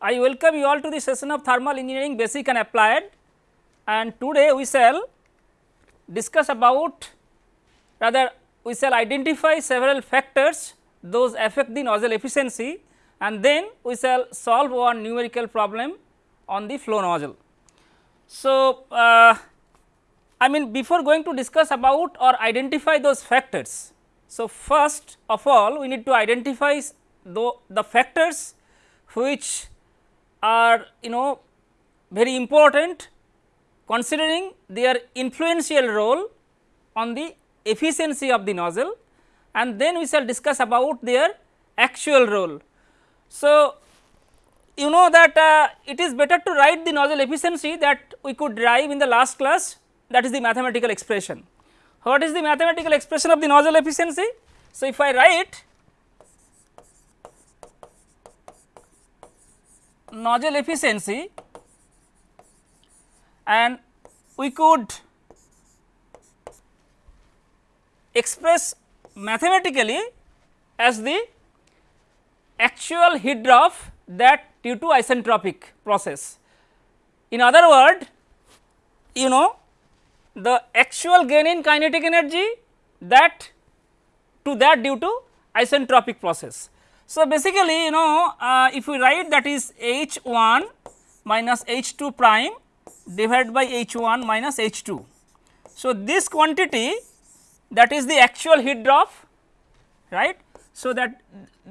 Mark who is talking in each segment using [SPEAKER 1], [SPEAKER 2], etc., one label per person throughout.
[SPEAKER 1] I welcome you all to the session of thermal engineering basic and applied and today we shall discuss about rather we shall identify several factors those affect the nozzle efficiency and then we shall solve one numerical problem on the flow nozzle. So, uh, I mean before going to discuss about or identify those factors. So, first of all we need to identify the, the factors which are you know very important considering their influential role on the efficiency of the nozzle and then we shall discuss about their actual role. So, you know that uh, it is better to write the nozzle efficiency that we could derive in the last class that is the mathematical expression. What is the mathematical expression of the nozzle efficiency? So, if I write nozzle efficiency and we could express mathematically as the actual heat drop that due to isentropic process. In other word you know the actual gain in kinetic energy that to that due to isentropic process. So, basically you know uh, if we write that is H 1 minus H 2 prime divided by H 1 minus H 2. So, this quantity that is the actual heat drop right. So, that,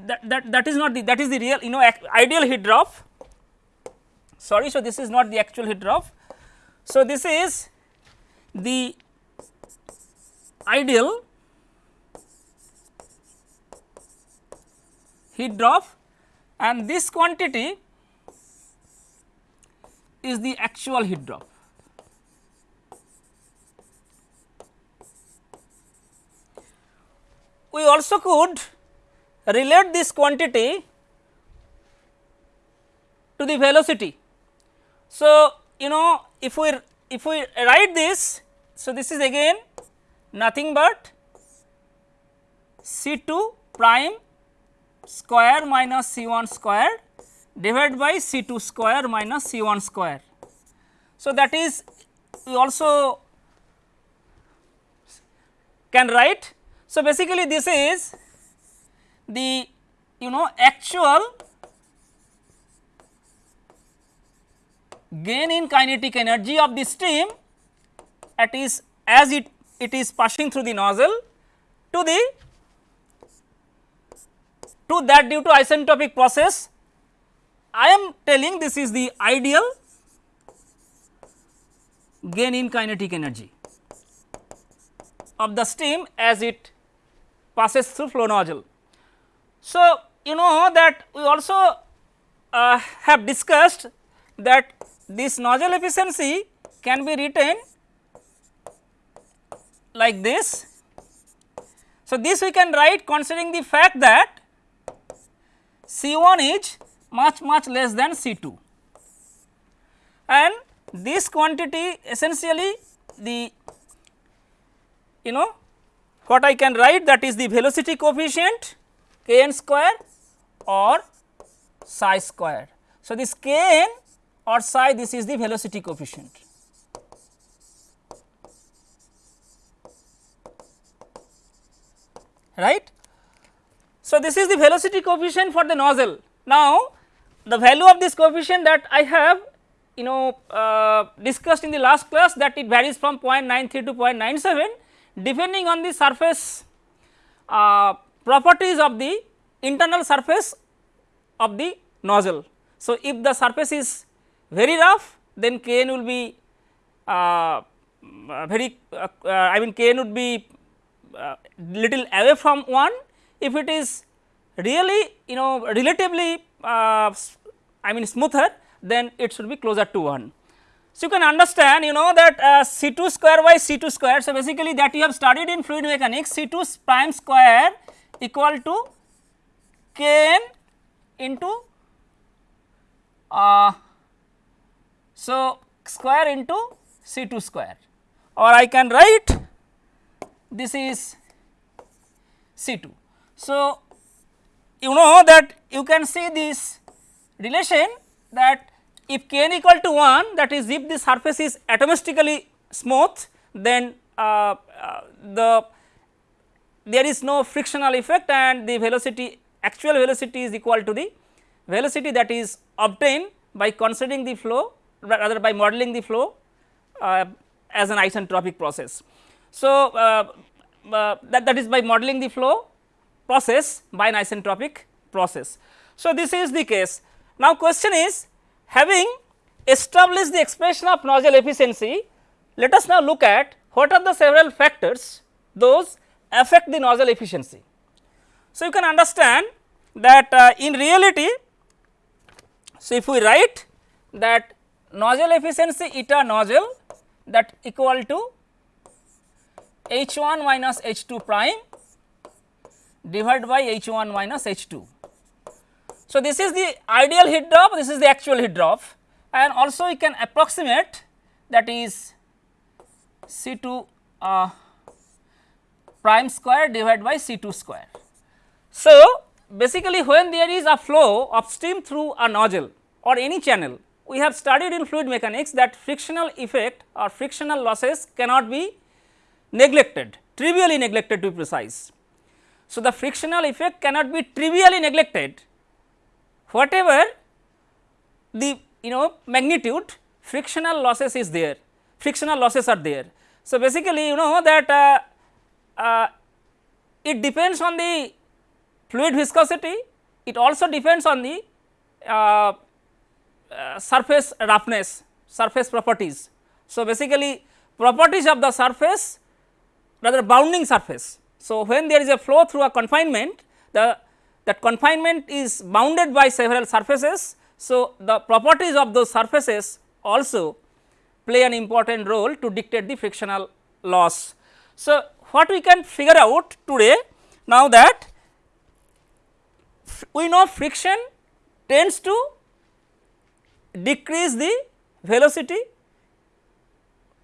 [SPEAKER 1] that that that is not the that is the real you know ideal heat drop sorry. So, this is not the actual heat drop. So, this is the ideal heat drop and this quantity is the actual heat drop. We also could relate this quantity to the velocity. So, you know if we if we write this, so this is again nothing but C 2 prime square minus C 1 square divided by C 2 square minus C 1 square. So, that is we also can write. So, basically this is the you know actual gain in kinetic energy of the steam at is as it it is passing through the nozzle to the to that due to isentropic process I am telling this is the ideal gain in kinetic energy of the steam as it passes through flow nozzle. So, you know that we also uh, have discussed that this nozzle efficiency can be written like this. So, this we can write considering the fact that C 1 is much much less than C 2 and this quantity essentially the you know what I can write that is the velocity coefficient k n square or psi square. So, this k n or psi this is the velocity coefficient. right. So, this is the velocity coefficient for the nozzle. Now, the value of this coefficient that I have you know uh, discussed in the last class that it varies from 0.93 to 0.97 depending on the surface uh, properties of the internal surface of the nozzle. So, if the surface is very rough then Kn will be uh, very uh, uh, I mean Kn would be uh, little away from 1 if it is really you know relatively uh, I mean smoother then it should be closer to 1. So, you can understand you know that uh, C 2 square by C 2 square. So, basically that you have studied in fluid mechanics C 2 prime square equal to K n into uh, so square into C 2 square or I can write this is C 2. So, you know that you can see this relation that if k n equal to 1 that is if the surface is atomistically smooth then uh, uh, the there is no frictional effect and the velocity actual velocity is equal to the velocity that is obtained by considering the flow rather by modeling the flow uh, as an isentropic process. So, uh, uh, that, that is by modeling the flow process by an isentropic process. So, this is the case. Now, question is having established the expression of nozzle efficiency, let us now look at what are the several factors those affect the nozzle efficiency. So, you can understand that uh, in reality, so if we write that nozzle efficiency eta nozzle that equal to H 1 minus H 2 prime divided by H 1 minus H 2. So, this is the ideal heat drop, this is the actual heat drop and also we can approximate that is C 2 uh, prime square divided by C 2 square. So, basically when there is a flow of steam through a nozzle or any channel, we have studied in fluid mechanics that frictional effect or frictional losses cannot be neglected, trivially neglected to be precise. So, the frictional effect cannot be trivially neglected whatever the you know magnitude frictional losses is there, frictional losses are there. So, basically you know that uh, uh, it depends on the fluid viscosity, it also depends on the uh, uh surface roughness, surface properties. So, basically properties of the surface rather bounding surface. So, when there is a flow through a confinement the that confinement is bounded by several surfaces. So, the properties of those surfaces also play an important role to dictate the frictional loss. So, what we can figure out today now that we know friction tends to decrease the velocity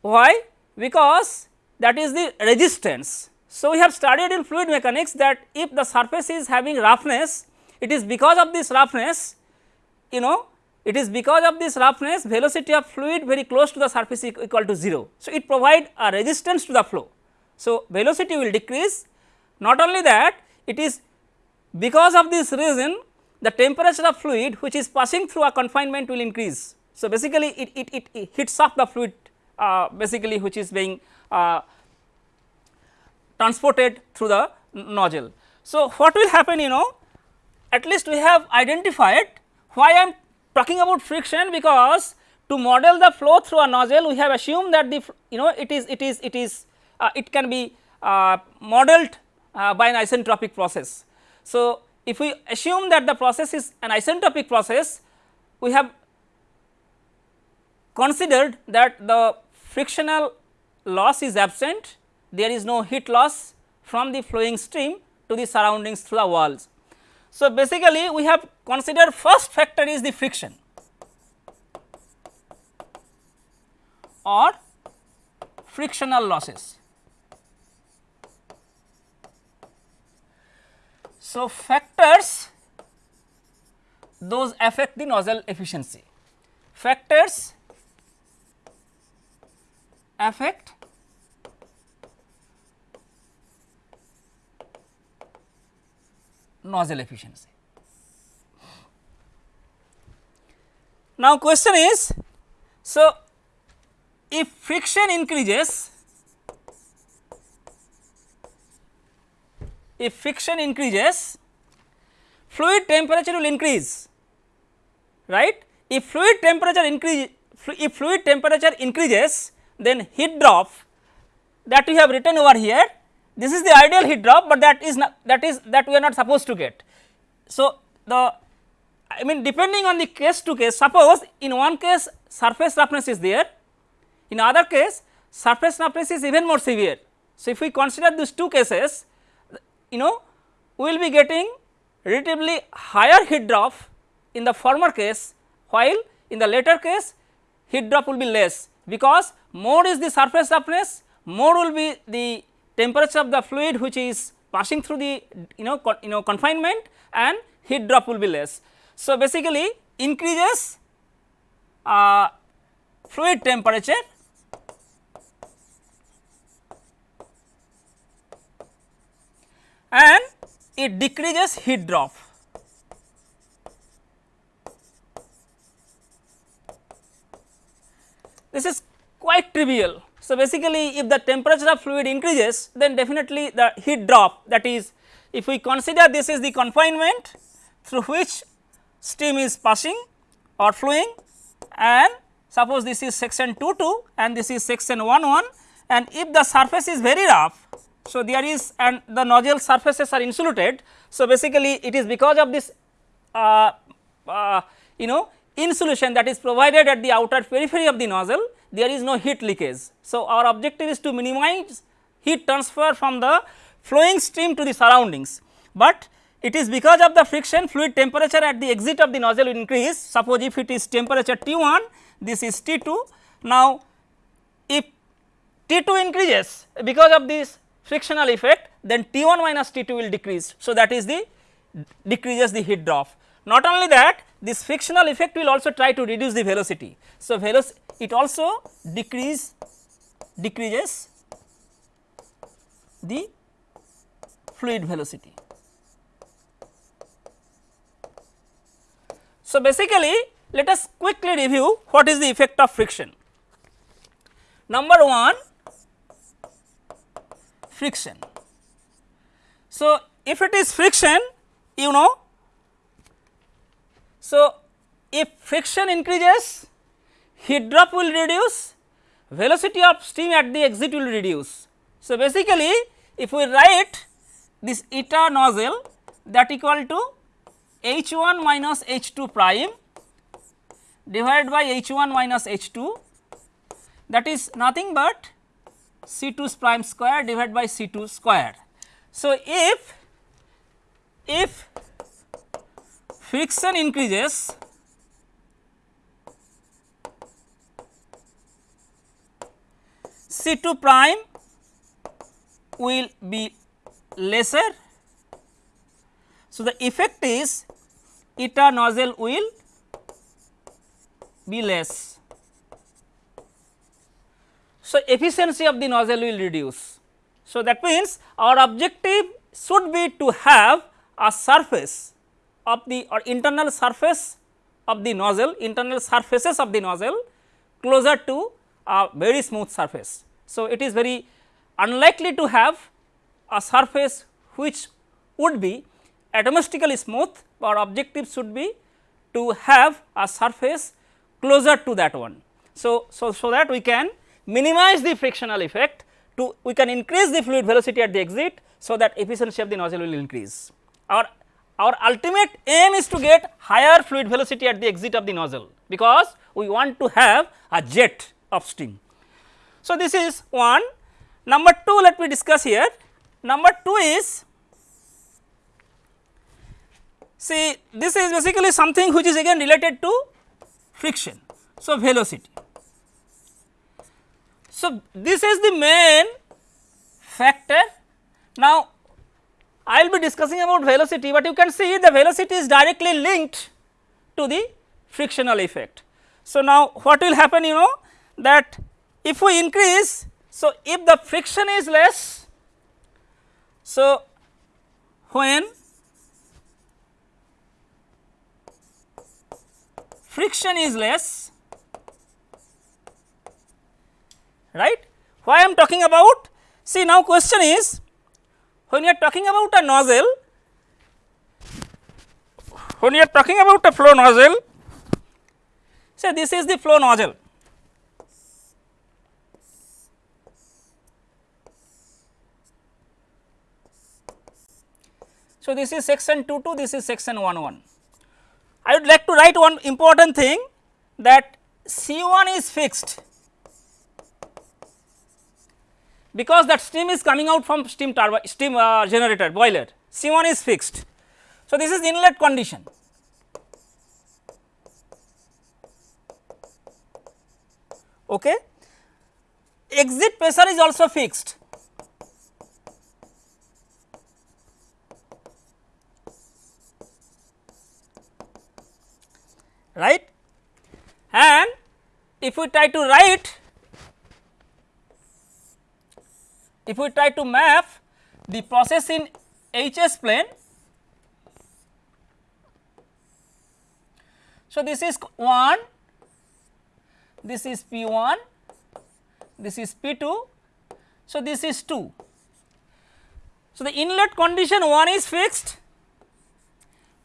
[SPEAKER 1] why because that is the resistance. So, we have studied in fluid mechanics that if the surface is having roughness, it is because of this roughness, you know, it is because of this roughness velocity of fluid very close to the surface equal to 0. So, it provide a resistance to the flow. So, velocity will decrease not only that it is because of this reason the temperature of fluid which is passing through a confinement will increase. So, basically it, it, it, it hits up the fluid uh, basically which is being uh, transported through the nozzle. So, what will happen you know at least we have identified why I am talking about friction because to model the flow through a nozzle we have assumed that the you know it is it is it is uh, it can be uh, modeled uh, by an isentropic process. So, if we assume that the process is an isentropic process we have considered that the frictional loss is absent, there is no heat loss from the flowing stream to the surroundings through the walls. So, basically we have considered first factor is the friction or frictional losses. So, factors those affect the nozzle efficiency. Factors affect nozzle efficiency. Now, question is so if friction increases if friction increases fluid temperature will increase right if fluid temperature increase if fluid temperature increases then heat drop that we have written over here this is the ideal heat drop, but that is not that is that we are not supposed to get. So, the I mean depending on the case to case suppose in one case surface roughness is there in other case surface roughness is even more severe. So, if we consider these two cases you know we will be getting relatively higher heat drop in the former case while in the later case heat drop will be less because more is the surface roughness more will be the temperature of the fluid which is passing through the you know you know confinement and heat drop will be less. So, basically increases uh, fluid temperature and it decreases heat drop. This is quite trivial. So, basically if the temperature of fluid increases then definitely the heat drop that is if we consider this is the confinement through which steam is passing or flowing and suppose this is section 2 2 and this is section 1 1 and if the surface is very rough. So, there is and the nozzle surfaces are insulated. So, basically it is because of this uh, uh, you know insulation that is provided at the outer periphery of the nozzle there is no heat leakage. So, our objective is to minimize heat transfer from the flowing stream to the surroundings, but it is because of the friction fluid temperature at the exit of the nozzle will increase. Suppose if it is temperature T 1 this is T 2. Now, if T 2 increases because of this frictional effect then T 1 minus T 2 will decrease. So, that is the decreases the heat drop. Not only that this frictional effect will also try to reduce the velocity. So, it also decrease decreases the fluid velocity. So, basically let us quickly review what is the effect of friction. Number 1 friction. So, if it is friction you know so, if friction increases heat drop will reduce velocity of steam at the exit will reduce. So, basically if we write this eta nozzle that equal to H 1 minus H 2 prime divided by H 1 minus H 2 that is nothing but C 2 prime square divided by C 2 square. So, if if friction increases C 2 prime will be lesser. So, the effect is eta nozzle will be less. So, efficiency of the nozzle will reduce. So, that means our objective should be to have a surface of the or internal surface of the nozzle, internal surfaces of the nozzle closer to a very smooth surface. So, it is very unlikely to have a surface which would be atomistically smooth, our objective should be to have a surface closer to that one. So, so, so that we can minimize the frictional effect to we can increase the fluid velocity at the exit. So, that efficiency of the nozzle will increase. Our our ultimate aim is to get higher fluid velocity at the exit of the nozzle because we want to have a jet of steam. So, this is one. Number 2 let me discuss here. Number 2 is see this is basically something which is again related to friction. So, velocity. So, this is the main factor. Now, I will be discussing about velocity, but you can see the velocity is directly linked to the frictional effect. So, now what will happen you know that if we increase, so if the friction is less, so when friction is less, right, why I am talking about? See now question is when you are talking about a nozzle, when you are talking about a flow nozzle, say this is the flow nozzle. So, this is section 2 2, this is section 1 1. I would like to write one important thing that C 1 is fixed because that steam is coming out from steam turbine steam uh, generator boiler C 1 is fixed. So, this is inlet condition. Okay. Exit pressure is also fixed. right and if we try to write if we try to map the process in HS plane. So, this is 1, this is P 1, this is P 2, so this is 2. So, the inlet condition 1 is fixed,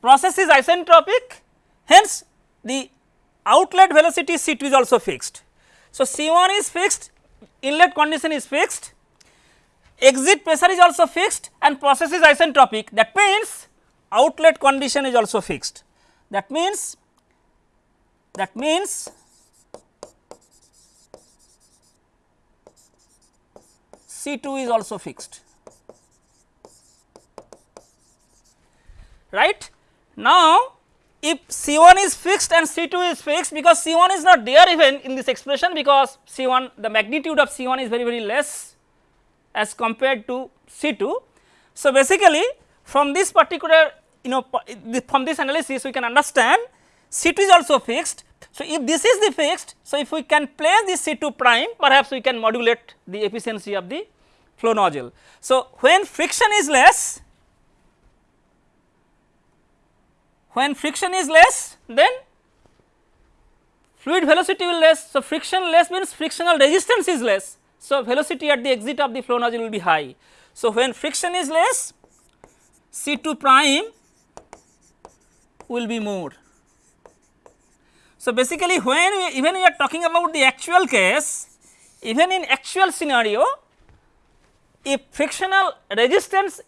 [SPEAKER 1] process is isentropic, hence the outlet velocity C 2 is also fixed. So, C 1 is fixed, inlet condition is fixed, exit pressure is also fixed and process is isentropic that means outlet condition is also fixed. That means that means C 2 is also fixed right. Now, if C 1 is fixed and C 2 is fixed because C 1 is not there even in this expression because C 1 the magnitude of C 1 is very very less as compared to C 2. So, basically from this particular you know from this analysis we can understand C 2 is also fixed. So, if this is the fixed, so if we can place this C 2 prime perhaps we can modulate the efficiency of the flow nozzle. So, when friction is less when friction is less then fluid velocity will less. So, friction less means frictional resistance is less. So, velocity at the exit of the flow nozzle will be high. So, when friction is less C 2 prime will be more. So, basically when we, even we are talking about the actual case even in actual scenario if frictional resistance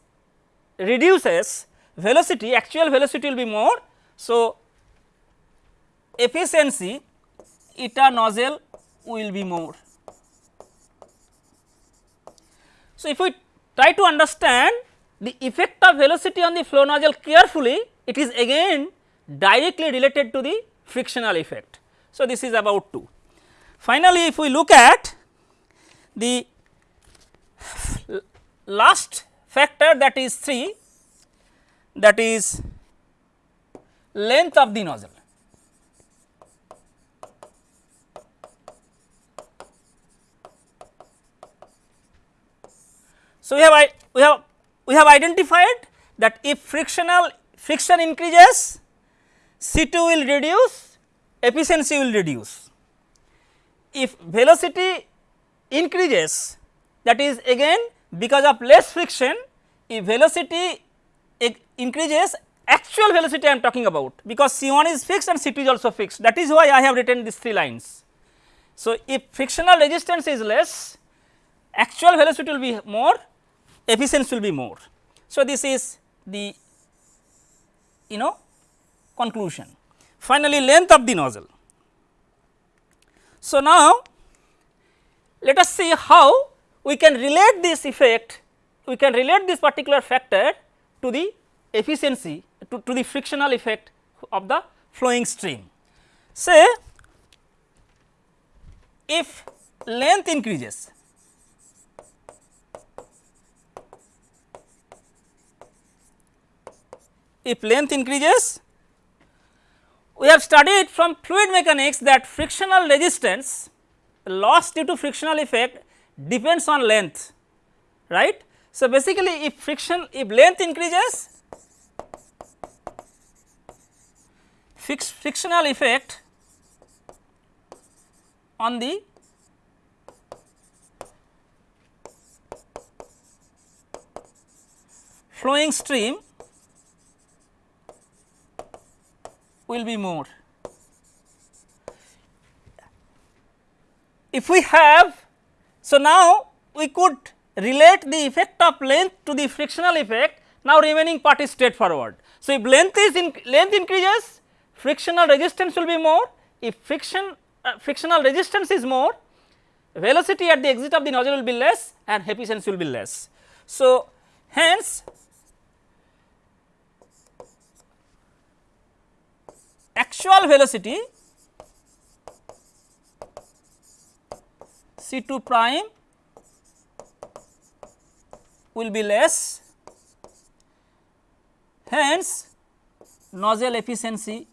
[SPEAKER 1] reduces velocity actual velocity will be more. So, efficiency eta nozzle will be more. So, if we try to understand the effect of velocity on the flow nozzle carefully, it is again directly related to the frictional effect. So, this is about 2. Finally, if we look at the last factor that is 3 that is length of the nozzle. So, we have we have we have identified that if frictional friction increases C 2 will reduce efficiency will reduce. If velocity increases that is again because of less friction if velocity increases actual velocity I am talking about because C 1 is fixed and C 2 is also fixed that is why I have written these three lines. So, if frictional resistance is less actual velocity will be more efficiency will be more. So, this is the you know conclusion. Finally, length of the nozzle. So, now let us see how we can relate this effect, we can relate this particular factor to the efficiency to, to the frictional effect of the flowing stream. Say if length increases if length increases we have studied from fluid mechanics that frictional resistance loss due to frictional effect depends on length right. So, basically if friction if length increases fix frictional effect on the flowing stream will be more. If we have, so now we could relate the effect of length to the frictional effect, now remaining part is straightforward. So, if length is in length increases, frictional resistance will be more, if friction uh, frictional resistance is more, velocity at the exit of the nozzle will be less and efficiency will be less. So, hence actual velocity C 2 prime will be less hence nozzle efficiency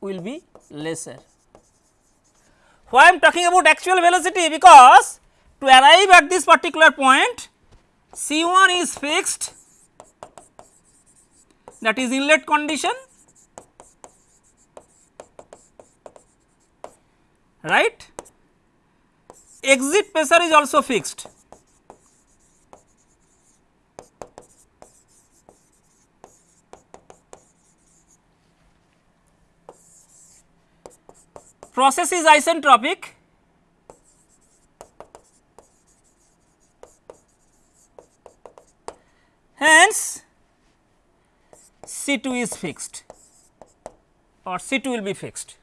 [SPEAKER 1] will be lesser. Why I am talking about actual velocity? Because to arrive at this particular point C 1 is fixed that is inlet condition right? Exit pressure is also fixed. Process is isentropic. Hence C 2 is fixed or C 2 will be fixed.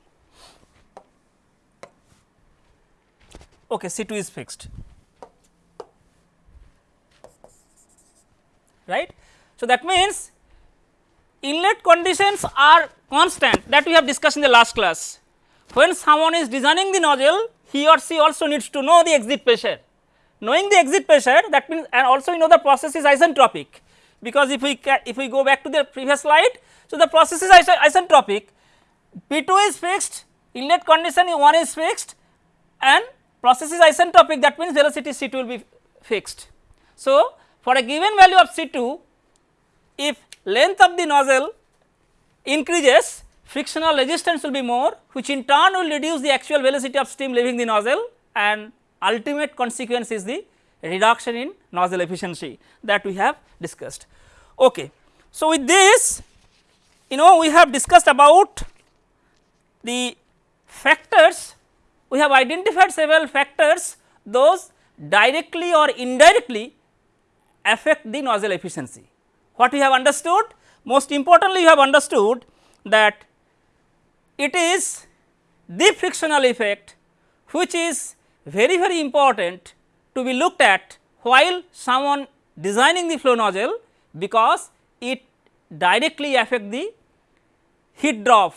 [SPEAKER 1] Okay, C 2 is fixed right. So, that means inlet conditions are constant that we have discussed in the last class when someone is designing the nozzle he or she also needs to know the exit pressure. Knowing the exit pressure that means and also you know the process is isentropic because if we if we go back to the previous slide. So, the process is isentropic P 2 is fixed inlet condition 1 is fixed and process is isentropic that means velocity C 2 will be fixed. So, for a given value of C 2 if length of the nozzle increases frictional resistance will be more which in turn will reduce the actual velocity of steam leaving the nozzle and ultimate consequence is the reduction in nozzle efficiency that we have discussed. Okay. So, with this you know we have discussed about the factors we have identified several factors those directly or indirectly affect the nozzle efficiency. What we have understood? Most importantly, you have understood that it is the frictional effect which is very very important to be looked at while someone designing the flow nozzle because it directly affect the heat drop.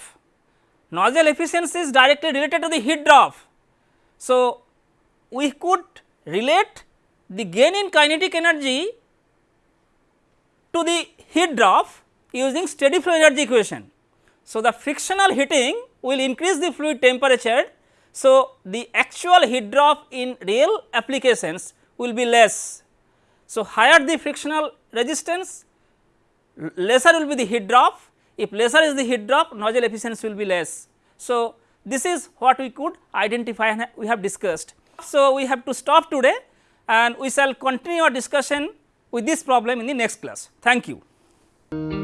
[SPEAKER 1] Nozzle efficiency is directly related to the heat drop. So, we could relate the gain in kinetic energy to the heat drop using steady flow energy equation. So, the frictional heating will increase the fluid temperature. So, the actual heat drop in real applications will be less. So, higher the frictional resistance lesser will be the heat drop if lesser is the heat drop nozzle efficiency will be less. So, this is what we could identify and we have discussed. So, we have to stop today and we shall continue our discussion with this problem in the next class. Thank you.